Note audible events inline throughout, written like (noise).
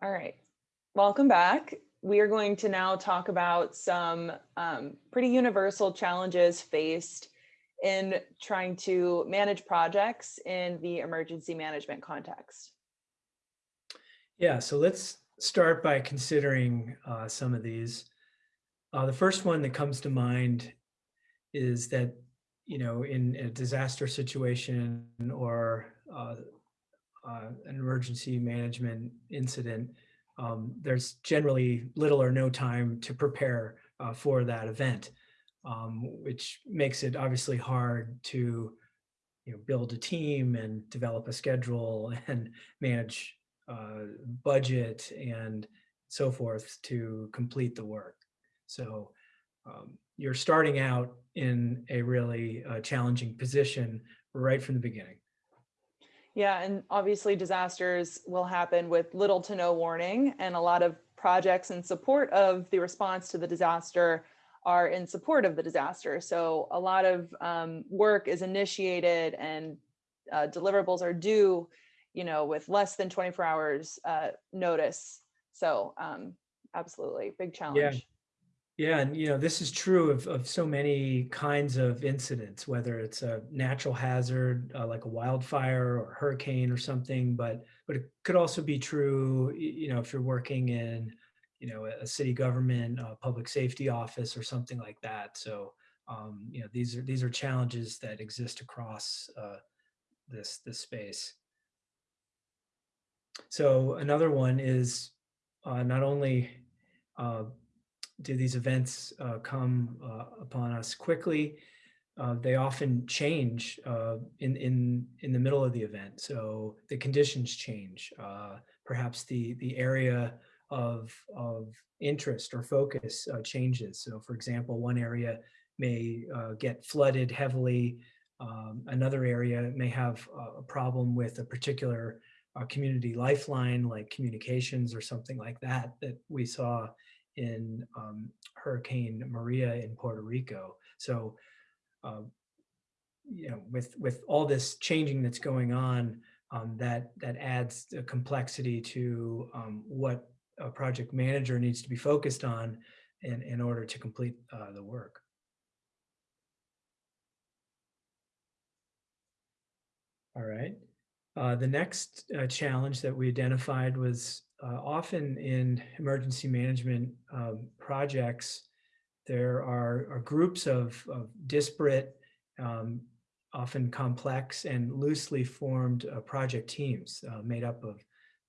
All right, welcome back. We are going to now talk about some um, pretty universal challenges faced in trying to manage projects in the emergency management context. Yeah, so let's start by considering uh, some of these. Uh, the first one that comes to mind is that, you know, in a disaster situation or uh, uh, an emergency management incident, um, there's generally little or no time to prepare uh, for that event, um, which makes it obviously hard to you know, build a team and develop a schedule (laughs) and manage uh, budget and so forth to complete the work. So um, you're starting out in a really uh, challenging position right from the beginning. Yeah, and obviously disasters will happen with little to no warning and a lot of projects in support of the response to the disaster are in support of the disaster. So a lot of um, work is initiated and uh, deliverables are due, you know, with less than 24 hours uh, notice. So um, absolutely, big challenge. Yeah, and you know, this is true of, of so many kinds of incidents, whether it's a natural hazard uh, like a wildfire or hurricane or something, but but it could also be true, you know, if you're working in, you know, a city government, a public safety office or something like that. So, um, you know, these are these are challenges that exist across uh, this this space. So another one is uh, not only uh, do these events uh, come uh, upon us quickly. Uh, they often change uh, in, in, in the middle of the event. So the conditions change. Uh, perhaps the, the area of, of interest or focus uh, changes. So for example, one area may get flooded heavily. Um, another area may have a problem with a particular community lifeline like communications or something like that that we saw in um, Hurricane Maria in Puerto Rico. So, uh, you know, with with all this changing that's going on, um, that that adds a complexity to um, what a project manager needs to be focused on in, in order to complete uh, the work. All right. Uh, the next uh, challenge that we identified was uh, often in emergency management um, projects, there are, are groups of, of, disparate, um, often complex and loosely formed uh, project teams uh, made up of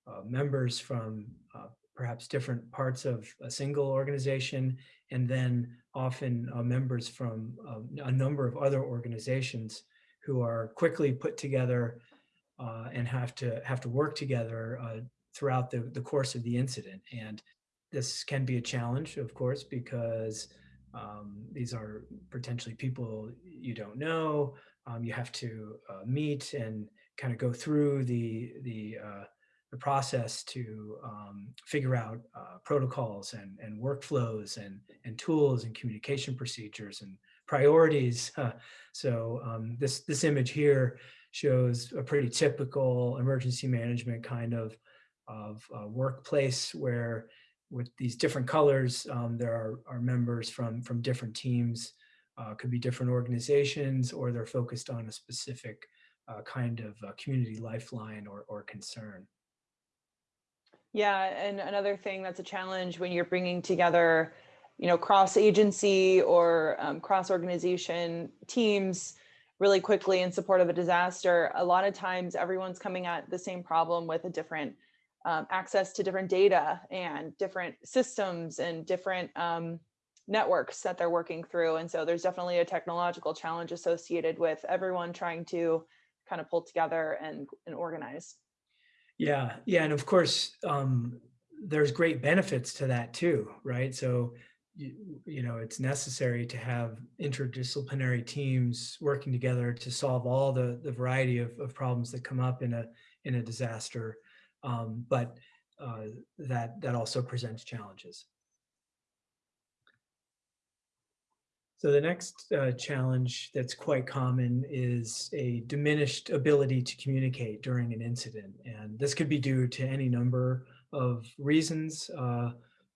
uh, members from uh, perhaps different parts of a single organization, and then often uh, members from um, a number of other organizations who are quickly put together and have to have to work together throughout the, the course of the incident. And this can be a challenge, of course, because um, these are potentially people you don't know. Um, you have to uh, meet and kind of go through the, the, uh, the process to um, figure out uh, protocols and, and workflows and, and tools and communication procedures and priorities. (laughs) so um, this, this image here shows a pretty typical emergency management kind of of uh, workplace where with these different colors, um, there are, are members from, from different teams, uh, could be different organizations, or they're focused on a specific uh, kind of uh, community lifeline or, or concern. Yeah, and another thing that's a challenge when you're bringing together, you know, cross agency or um, cross organization teams really quickly in support of a disaster, a lot of times everyone's coming at the same problem with a different um, access to different data and different systems and different um, networks that they're working through. And so there's definitely a technological challenge associated with everyone trying to kind of pull together and, and organize. Yeah, yeah, and of course, um, there's great benefits to that too, right? So, you, you know, it's necessary to have interdisciplinary teams working together to solve all the, the variety of, of problems that come up in a, in a disaster um, but uh, that, that also presents challenges. So the next uh, challenge that's quite common is a diminished ability to communicate during an incident. And this could be due to any number of reasons. Uh,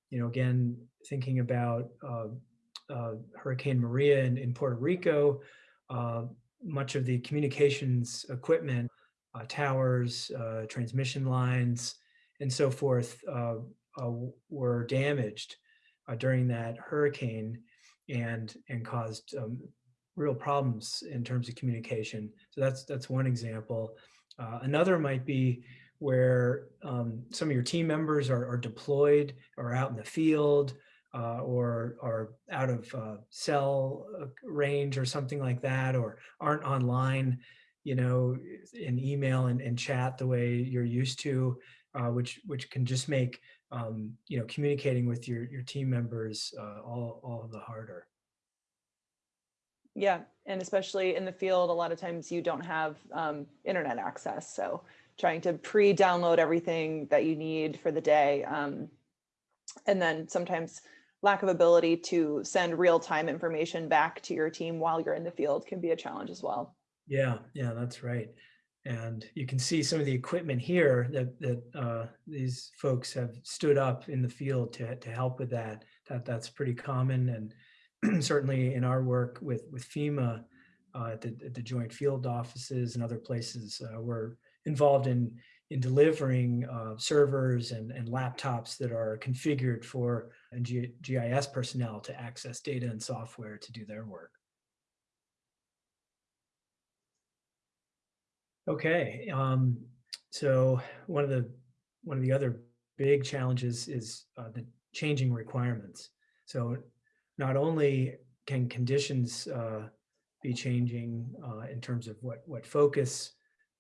you know, again, thinking about uh, uh, Hurricane Maria in, in Puerto Rico, uh, much of the communications equipment, uh, towers, uh, transmission lines, and so forth uh, uh, were damaged uh, during that hurricane and and caused um, real problems in terms of communication. So that's that's one example. Another might be where um, some of your team members are, are, deployed or out in the field uh, or are out of uh, cell range or something like that, or aren't online, you know, in email and, and chat the way you're used to, uh, which which can just make um, you know communicating with your your team members uh, all all the harder. Yeah, and especially in the field, a lot of times you don't have um, internet access. So trying to pre-download everything that you need for the day. Um, and then sometimes lack of ability to send real-time information back to your team while you're in the field can be a challenge as well. Yeah, yeah, that's right. And you can see some of the equipment here that that uh, these folks have stood up in the field to to help with that. That that's pretty common and (clears throat) certainly in our work with, with FEMA uh, at, the, at the joint field offices and other places, uh, we're involved in, in delivering uh, servers and, and laptops that are configured for G GIS personnel to access data and software to do their work. Okay, um, so one of the one of the other big challenges is uh, the changing requirements. So not only can conditions uh, be changing uh, in terms of what, what focus,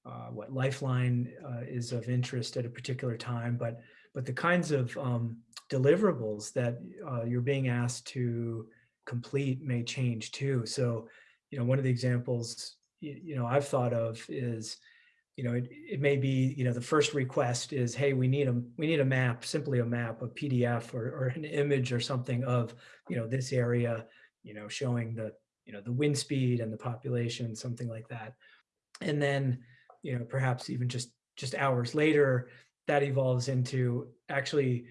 uh, what lifeline uh, is of interest at a particular time, but, but the kinds of um, deliverables that uh, you're being asked to complete may change too. So, you know, one of the examples, you, know, I've thought of is, you know, it, it may be, you know, the first request is, hey, we need a we need a map, simply a map, a PDF or, or an image or something of, you know, this area, you know, showing the, you know, the wind speed and the population, something like that. And then, you know, perhaps even just just hours later, that evolves into actually,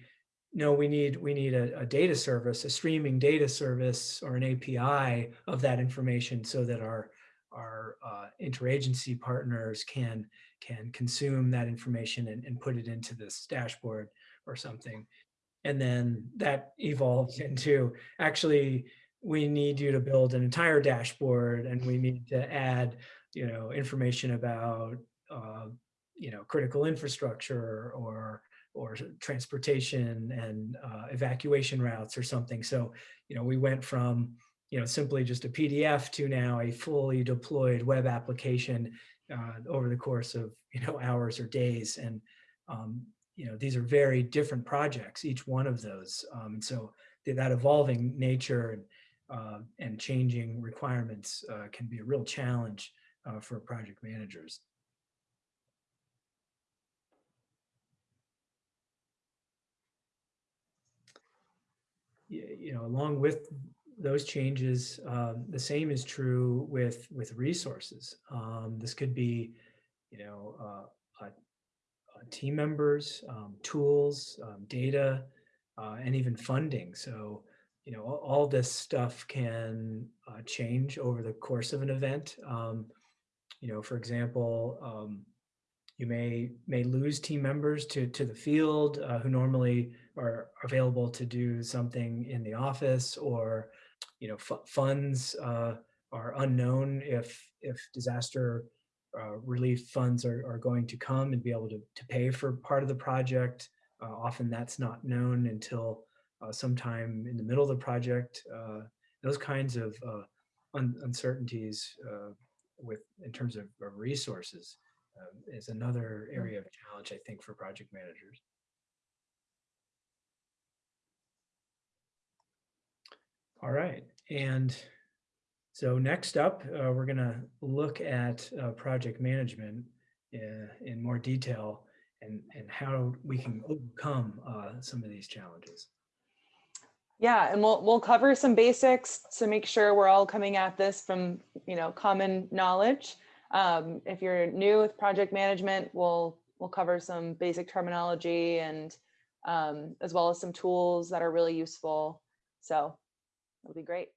no, we need we need a, a data service, a streaming data service or an API of that information so that our our uh, interagency partners can can consume that information and, and put it into this dashboard or something. And then that evolves into actually, we need you to build an entire dashboard and we need to add, you know, information about, uh, you know, critical infrastructure or or transportation and uh, evacuation routes or something. So, you know, we went from you know, simply just a PDF to now a fully deployed web application uh, over the course of, you know, hours or days. And, um, you know, these are very different projects, each one of those. Um, and so that evolving nature and, uh, and changing requirements uh, can be a real challenge uh, for project managers. you know, along with those changes, um, the same is true with with resources. Um, this could be, you know, uh, uh, team members, um, tools, um, data, uh, and even funding. So, you know, all, all this stuff can uh, change over the course of an event. Um, you know, for example, um, you may may lose team members to to the field uh, who normally are available to do something in the office or you know, funds uh, are unknown if if disaster uh, relief funds are, are going to come and be able to, to pay for part of the project. Uh, often that's not known until uh, sometime in the middle of the project. Uh, those kinds of uh, un uncertainties with in terms of resources um, is another hmm. area of challenge, I think, for project managers. All right, and so next up, uh, we're going to look at uh, project management in, uh, in, more detail and, and how we can overcome uh, some of these challenges. Yeah, and we'll we'll cover some basics to make sure we're all coming at this from you know common knowledge. Um, if you're new with project management, we'll we'll cover some basic terminology and um, as well as some tools that are really useful. So it'll be great.